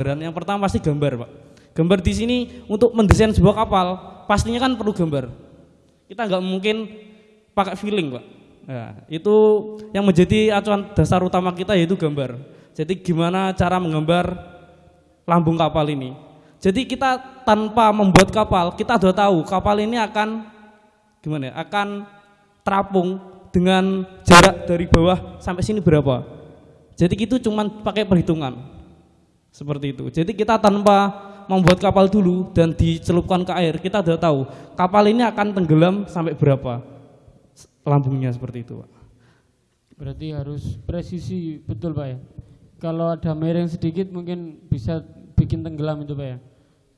Yang pertama pasti gambar, Pak. Gambar di sini untuk mendesain sebuah kapal, pastinya kan perlu gambar. Kita nggak mungkin pakai feeling, Pak. Nah, itu yang menjadi acuan dasar utama kita yaitu gambar. Jadi gimana cara menggambar lambung kapal ini. Jadi kita tanpa membuat kapal, kita sudah tahu kapal ini akan gimana ya, akan terapung dengan jarak dari bawah sampai sini berapa. Jadi itu cuma pakai perhitungan. Seperti itu. Jadi kita tanpa membuat kapal dulu dan dicelupkan ke air, kita sudah tahu kapal ini akan tenggelam sampai berapa lambungnya seperti itu, Pak. Berarti harus presisi betul Pak ya. Kalau ada miring sedikit mungkin bisa bikin tenggelam itu Pak ya.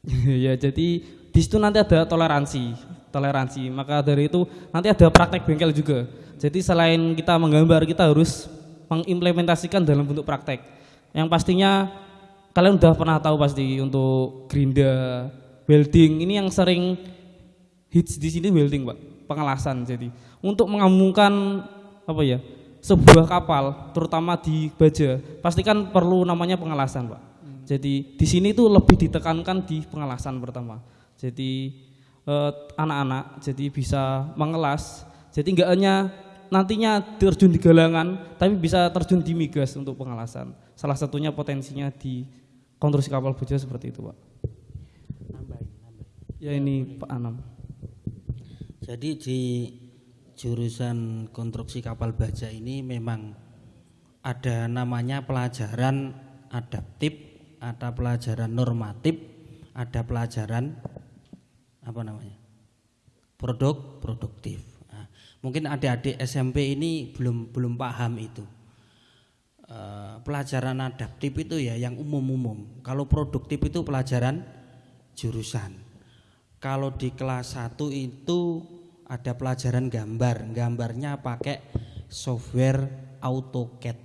ya jadi di situ nanti ada toleransi toleransi maka dari itu nanti ada praktek bengkel juga jadi selain kita menggambar kita harus mengimplementasikan dalam bentuk praktek yang pastinya kalian udah pernah tahu pasti untuk gerinda welding ini yang sering hits di sini welding pak pengelasan jadi untuk mengamungkan apa ya sebuah kapal terutama di baja pastikan perlu namanya pengelasan pak jadi di sini tuh lebih ditekankan di pengelasan pertama. Jadi eh, anak-anak eh, jadi bisa mengelas. Jadi enggak hanya nantinya terjun di galangan, tapi bisa terjun di migas untuk pengelasan. Salah satunya potensinya di konstruksi kapal baja seperti itu, Pak. Ya ini Pak Anam. Jadi di jurusan konstruksi kapal baja ini memang ada namanya pelajaran adaptif ada pelajaran normatif, ada pelajaran apa namanya? produk produktif. Nah, mungkin adik-adik SMP ini belum belum paham itu. E, pelajaran adaptif itu ya yang umum-umum. Kalau produktif itu pelajaran jurusan. Kalau di kelas 1 itu ada pelajaran gambar. Gambarnya pakai software AutoCAD.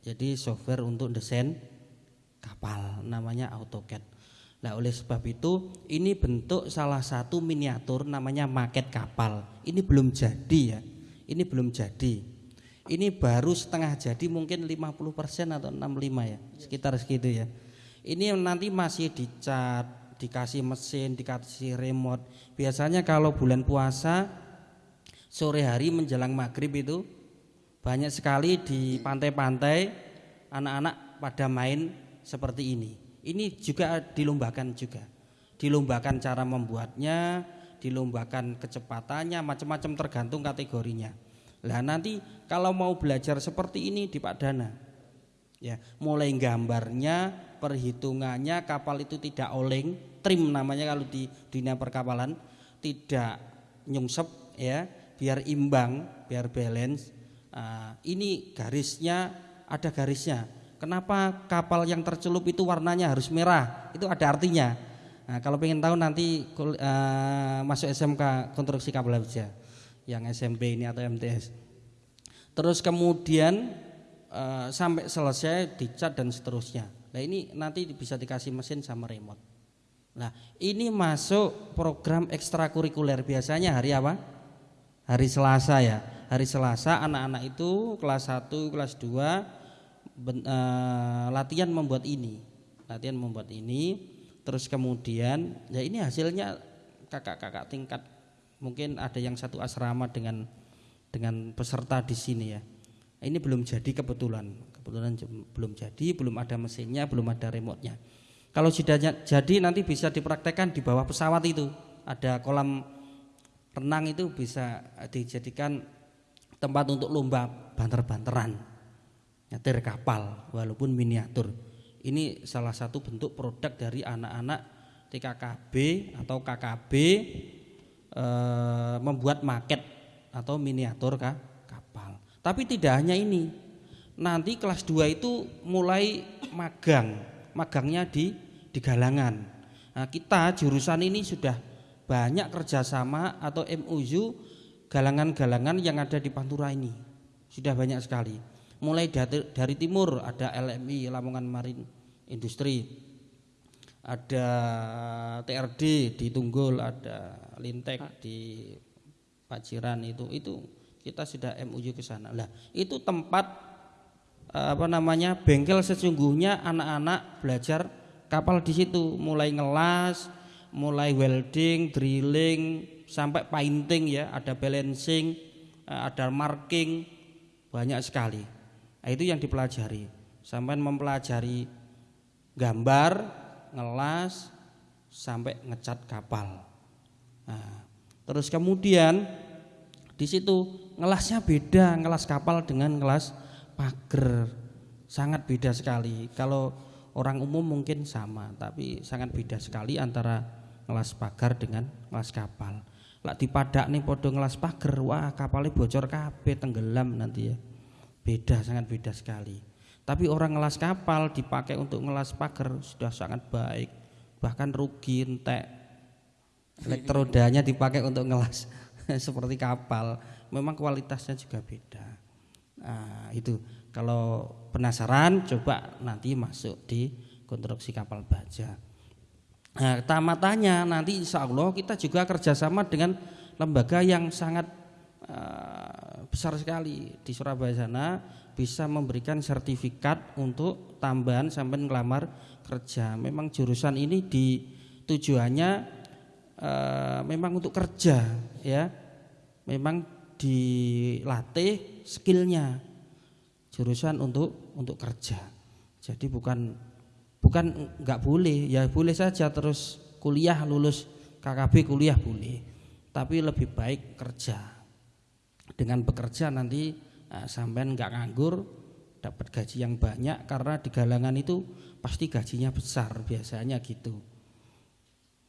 Jadi software untuk desain kapal namanya AutoCAD. Nah oleh sebab itu ini bentuk salah satu miniatur namanya maket kapal. Ini belum jadi ya. Ini belum jadi. Ini baru setengah jadi mungkin 50% atau 65 ya. Sekitar segitu ya. Ini nanti masih dicat, dikasih mesin, dikasih remote. Biasanya kalau bulan puasa sore hari menjelang maghrib itu banyak sekali di pantai-pantai anak-anak pada main seperti ini. Ini juga dilombakan juga. Dilombakan cara membuatnya, dilombakan kecepatannya, macam-macam tergantung kategorinya. Lah nanti kalau mau belajar seperti ini di Pak Dana, ya mulai gambarnya, perhitungannya, kapal itu tidak oleng, trim namanya kalau di dunia perkapalan, tidak nyungsep ya, biar imbang, biar balance. Nah, ini garisnya ada garisnya Kenapa kapal yang tercelup itu warnanya harus merah? Itu ada artinya. Nah, kalau ingin tahu nanti uh, masuk SMK konstruksi kapal aja yang SMP ini atau MTS. Terus kemudian uh, sampai selesai dicat dan seterusnya. Nah ini nanti bisa dikasih mesin sama remote. Nah ini masuk program ekstrakurikuler biasanya hari apa? Hari Selasa ya. Hari Selasa anak-anak itu kelas 1, kelas 2 ben, uh, latihan membuat ini latihan membuat ini terus kemudian ya ini hasilnya kakak-kakak tingkat mungkin ada yang satu asrama dengan dengan peserta di sini ya. Ini belum jadi kebetulan. Kebetulan belum jadi belum ada mesinnya belum ada remote-nya. Kalau sudah jadi nanti bisa dipraktekkan di bawah pesawat itu. Ada kolam renang itu bisa dijadikan tempat untuk lomba banter-banteran nyetir kapal walaupun miniatur. Ini salah satu bentuk produk dari anak-anak TKKB atau KKB e, membuat maket atau miniatur kah, kapal. Tapi tidak hanya ini. Nanti kelas 2 itu mulai magang. Magangnya di di galangan. Nah, kita jurusan ini sudah banyak kerjasama atau MOU galangan-galangan yang ada di Pantura ini. Sudah banyak sekali mulai dari, dari timur ada LMI Lamongan Marin Industri ada TRD di Tunggul ada Lintek di Paciran itu. Itu kita sudah MUU ke sana. Lah itu tempat apa namanya bengkel sesungguhnya anak-anak belajar kapal di situ, mulai ngelas, mulai welding, drilling, sampai painting ya, ada balancing, eh, ada marking, banyak sekali. Nah, itu yang dipelajari. Sampai mempelajari gambar, ngelas, sampai ngecat kapal. Nah, terus kemudian di situ ngelasnya beda, ngelas kapal dengan ngelas pagar. Sangat beda sekali. Kalau orang umum mungkin sama, tapi sangat beda sekali antara ngelas pagar dengan ngelas kapal. Lah dipadak nih podo ngelas pagar, wah kapalnya bocor kabeh tenggelam nanti ya. Beda sangat beda sekali. Tapi orang ngelas kapal dipakai untuk ngelas pagar sudah sangat baik, bahkan rugi entek. Elektrodanya dipakai untuk ngelas seperti kapal, memang kualitasnya juga beda. Nah, itu kalau penasaran coba nanti masuk di konstruksi kapal baja. Nah, tamatannya nanti insya Allah kita juga kerjasama dengan lembaga yang sangat uh, besar sekali di Surabaya sana bisa memberikan sertifikat untuk tambahan sampai ngelamar kerja. Memang jurusan ini di tujuannya uh, memang untuk kerja ya. Memang dilatih skillnya jurusan untuk untuk kerja. Jadi bukan bukan nggak boleh, ya boleh saja terus kuliah lulus KKB kuliah boleh, tapi lebih baik kerja. Dengan bekerja nanti nah, sampean nggak nganggur, dapat gaji yang banyak karena di galangan itu pasti gajinya besar biasanya gitu.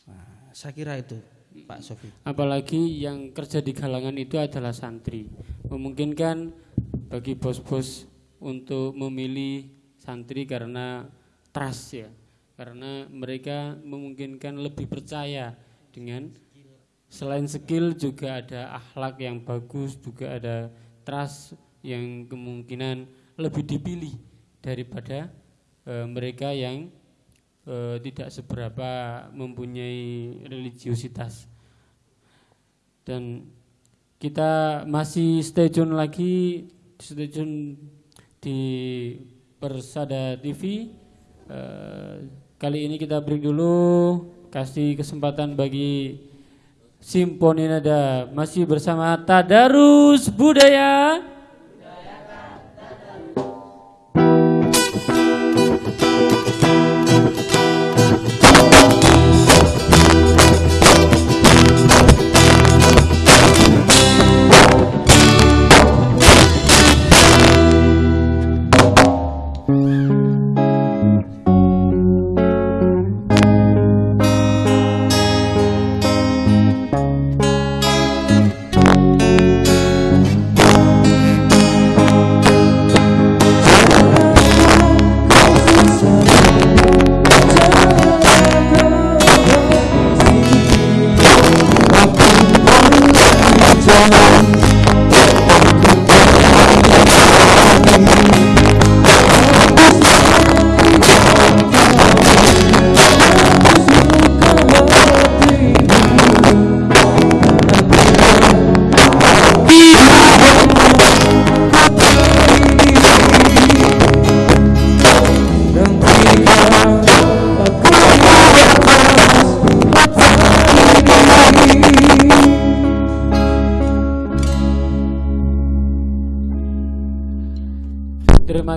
Nah, saya kira itu Pak Sofi. Apalagi yang kerja di galangan itu adalah santri, memungkinkan bagi bos-bos untuk memilih santri karena trust ya karena mereka memungkinkan lebih percaya dengan selain skill juga ada akhlak yang bagus juga ada trust yang kemungkinan lebih dipilih daripada e, mereka yang e, tidak seberapa mempunyai religiositas dan kita masih stay tune lagi stay tune di Persada TV. Uh, eh, kali ini kita break dulu, kasih kesempatan bagi Simponi Nada masih bersama Tadarus Budaya.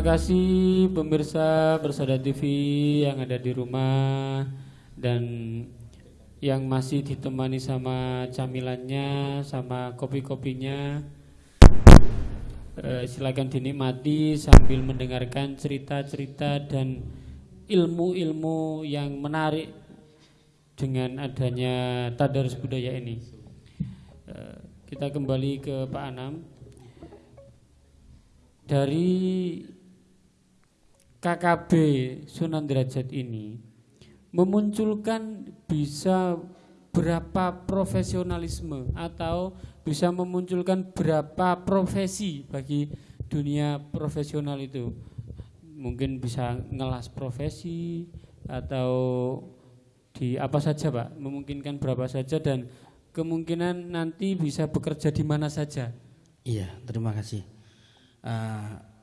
Kasih pemirsa Bersada TV yang ada di rumah dan yang masih ditemani sama camilannya, sama kopi-kopinya. Eh, silakan dinikmati sambil mendengarkan cerita-cerita dan ilmu-ilmu yang menarik dengan adanya tadarus budaya ini. Eh, kita kembali ke Pak Anam. Dari KKB Sunan Derajat ini memunculkan bisa berapa profesionalisme atau bisa memunculkan berapa profesi bagi dunia profesional itu? Mungkin bisa ngelas profesi atau di apa saja Pak? Memungkinkan berapa saja dan kemungkinan nanti bisa bekerja di mana saja. Iya terima kasih. Uh,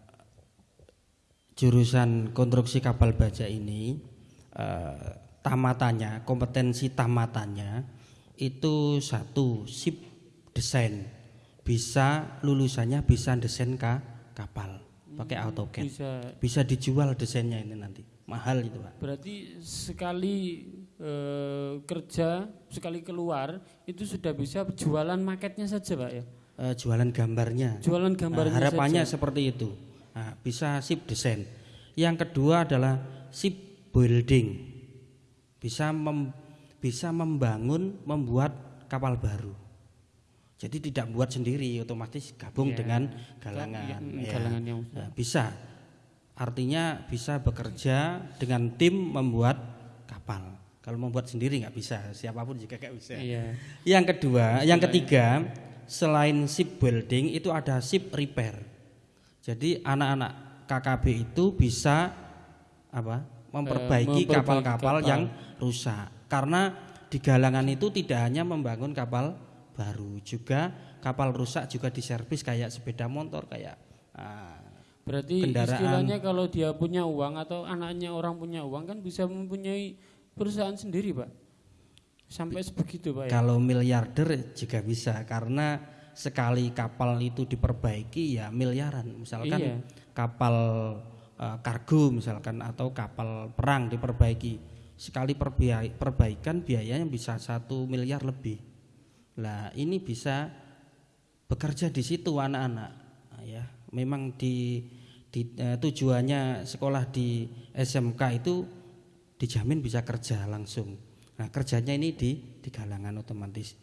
jurusan konstruksi kapal baja ini eh, tamatannya, kompetensi tamatannya itu satu sip desain. Bisa lulusannya bisa desain ka kapal pakai AutoCAD. Bisa Bisa dijual desainnya ini nanti. Mahal itu, Pak. berarti sekali eh, kerja, sekali keluar itu sudah bisa jualan marketnya saja, Pak ya. Eh, jualan gambarnya. Jualan Nah, gambarnya harapannya saja. seperti itu. Bisa sip desain. Yang kedua adalah sip building. Bisa mem- bisa membangun, membuat kapal baru. Jadi tidak buat sendiri, otomatis gabung Ya. dengan galangan. Ya, Ya. galangan yang Nah, bisa. Artinya bisa bekerja dengan tim membuat kapal. Kalau membuat sendiri nggak bisa, siapa pun juga nggak bisa. Iya. Yang kedua, yang ketiga, selain ship building itu ada ship repair. Jadi anak-anak KKB itu bisa apa? Memperbaiki memperbaiki kapal-kapal kapal. yang rusak. Karena di galangan itu tidak hanya membangun kapal baru, juga kapal rusak juga diservis kayak sepeda motor kayak ah, Berarti Kendaraan. istilahnya kalau dia punya uang atau anaknya orang punya uang kan bisa mempunyai perusahaan sendiri, Pak. Sampai sebegitu, Pak ya. Kalau miliarder juga bisa karena sekali kapal itu diperbaiki ya miliaran. Misalkan Iya. kapal eh, kargo misalkan atau kapal perang diperbaiki sekali perbaikan biayanya bisa satu miliar lebih. Lah ini bisa bekerja di situ anak-anak Nah, ya. Memang di, di eh, tujuannya sekolah di SMK itu dijamin bisa kerja langsung. Nah kerjanya ini di di galangan otomatis.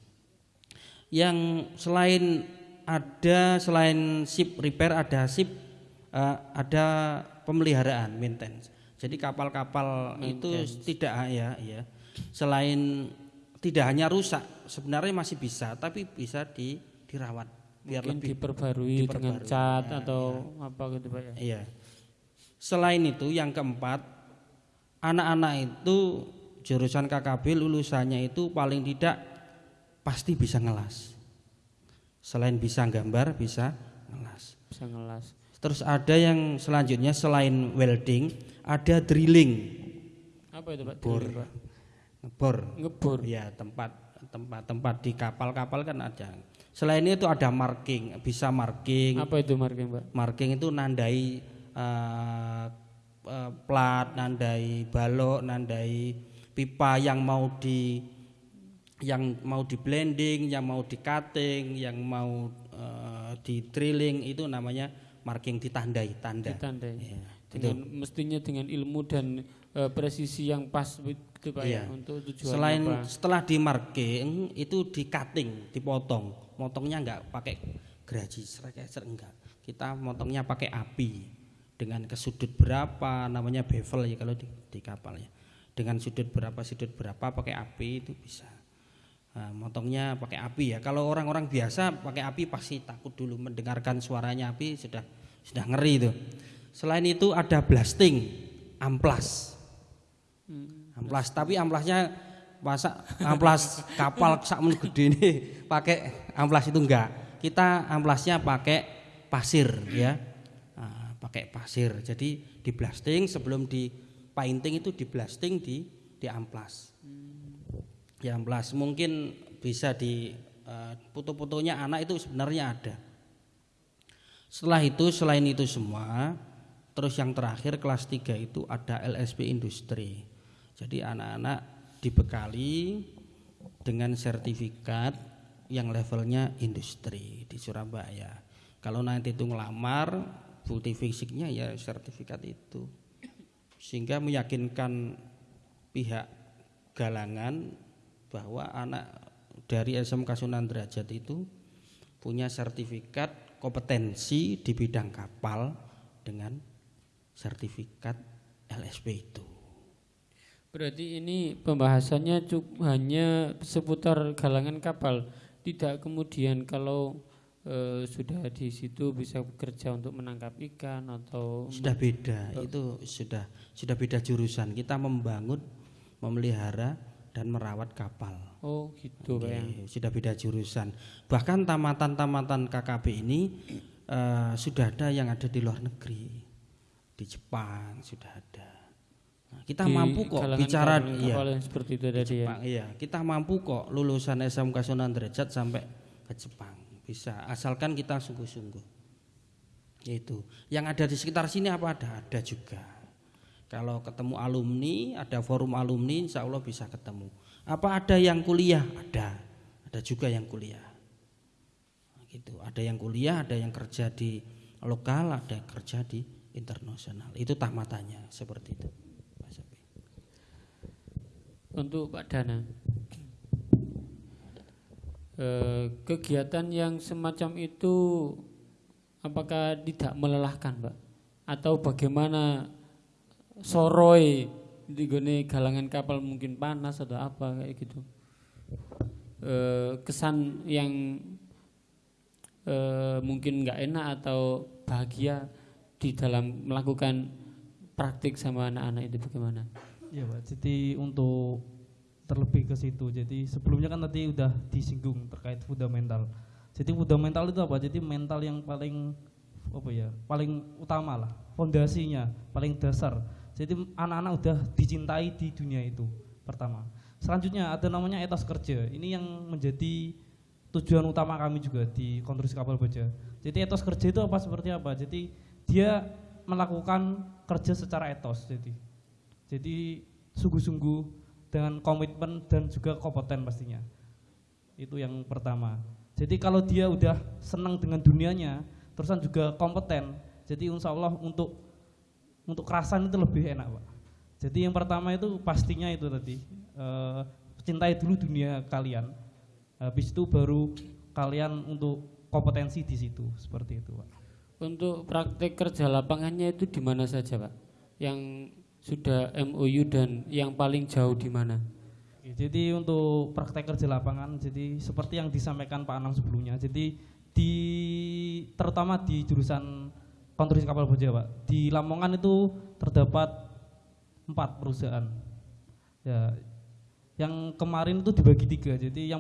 Yang selain ada selain ship repair ada ship eh, ada pemeliharaan maintenance. Jadi kapal-kapal itu tidak ya ya. Selain tidak hanya rusak, sebenarnya masih bisa tapi bisa di dirawat biar Mungkin lebih diperbarui, dengan diperbarui. cat Ya, atau apa gitu, Pak ya. Iya. Selain itu yang keempat, anak-anak itu jurusan KKB lulusannya itu paling tidak pasti bisa ngelas. Selain bisa gambar, bisa ngelas. Bisa ngelas. Terus ada yang selanjutnya selain welding, ada drilling, Apa itu, Pak? Bor. Drilling, Pak? ngebor. Ngebor. Ya, tempat tempat-tempat di kapal-kapal kan ada. Selain itu ada marking, bisa marking. Apa itu marking, Pak? Marking itu nandai eh, eh, plat, nandai balok, nandai pipa yang mau di yang mau di blending, yang mau di cutting, yang mau eh, di drilling itu namanya marking ditandai, tanda. Ditandai. Ya, Dengan mestinya dengan ilmu dan eh, presisi yang pas gitu, Pak Iya. ya untuk tujuan Selain apa? setelah di marking itu di cutting, dipotong. Motongnya enggak pakai geraji serekeser enggak. Kita motongnya pakai api dengan kesudut berapa namanya bevel ya kalau di, di kapal ya. Dengan sudut berapa sudut berapa pakai api itu bisa. Nah, motongnya pakai api ya. Kalau orang-orang biasa pakai api pasti takut dulu mendengarkan suaranya api sudah sudah ngeri itu. Selain itu ada blasting, amplas. Amplas, tapi amplasnya masa amplas kapal sakmen gede ini pakai amplas itu enggak. Kita amplasnya pakai pasir ya. Nah, pakai pasir. Jadi di blasting sebelum di painting itu di blasting di di amplas. Di amplas mungkin bisa di eh, foto-fotonya anak itu sebenarnya ada. Setelah itu selain itu semua terus yang terakhir kelas 3 itu ada LSP industri. Jadi anak-anak dibekali dengan sertifikat yang levelnya industri di Surabaya. Kalau nanti itu ngelamar, bukti fisiknya ya sertifikat itu. Sehingga meyakinkan pihak galangan bahwa anak dari SMK Sunan Derajat itu punya sertifikat kompetensi di bidang kapal dengan sertifikat LSP itu. Berarti ini pembahasannya cuk hanya seputar galangan kapal, tidak kemudian kalau eh, sudah di situ bisa bekerja untuk menangkap ikan atau Sudah beda, itu sudah sudah beda jurusan. Kita membangun, memelihara dan merawat kapal. oh gitu Pak ya. Sudah beda jurusan. Bahkan tamatan-tamatan KKB ini eh, sudah ada yang ada di luar negeri, di Jepang sudah ada. Nah, kita Di mampu kok bicara iya. seperti itu tadi ya. Jepang, iya, kita mampu kok lulusan SMK Sunan Derajat sampai ke Jepang. Bisa, asalkan kita sungguh-sungguh. Itu. Yang ada di sekitar sini apa ada? Ada juga. Kalau ketemu alumni, ada forum alumni, insya Allah bisa ketemu. Apa ada yang kuliah? Ada. Ada juga yang kuliah. Gitu. Ada yang kuliah, ada yang kerja di lokal, ada yang kerja di internasional. Itu tamatannya seperti itu. Untuk Pak Dana, eh, kegiatan yang semacam itu apakah tidak melelahkan, Pak? Atau bagaimana soroi di galangan kapal mungkin panas atau apa kayak gitu? Eh, kesan yang eh, mungkin nggak enak atau bahagia di dalam melakukan praktik sama anak-anak itu bagaimana? Iya Pak, jadi untuk terlebih ke situ. Jadi sebelumnya kan tadi udah disinggung terkait fundamental. Jadi fundamental itu apa? Jadi mental yang paling apa ya? Paling utama lah, fondasinya, paling dasar. Jadi anak-anak udah dicintai di dunia itu pertama. Selanjutnya ada namanya etos kerja. Ini yang menjadi tujuan utama kami juga di konstruksi kapal baja. Jadi etos kerja itu apa seperti apa? Jadi dia melakukan kerja secara etos. Jadi jadi sungguh-sungguh dengan komitmen dan juga kompeten pastinya. Itu yang pertama. Jadi kalau dia udah senang dengan dunianya, terusan juga kompeten. Jadi insya Allah untuk untuk kerasan itu lebih enak, Pak. Jadi yang pertama itu pastinya itu tadi eh, cintai dulu dunia kalian. Habis itu baru kalian untuk kompetensi di situ seperti itu, Pak. Untuk praktek kerja lapangannya itu di mana saja, Pak? Yang sudah MOU dan yang paling jauh di mana? Jadi untuk praktek kerja lapangan, jadi seperti yang disampaikan Pak Anang sebelumnya, jadi di terutama di jurusan konstruksi kapal baja, Pak. Di Lamongan itu terdapat empat perusahaan. Ya, yang kemarin itu dibagi tiga. Jadi yang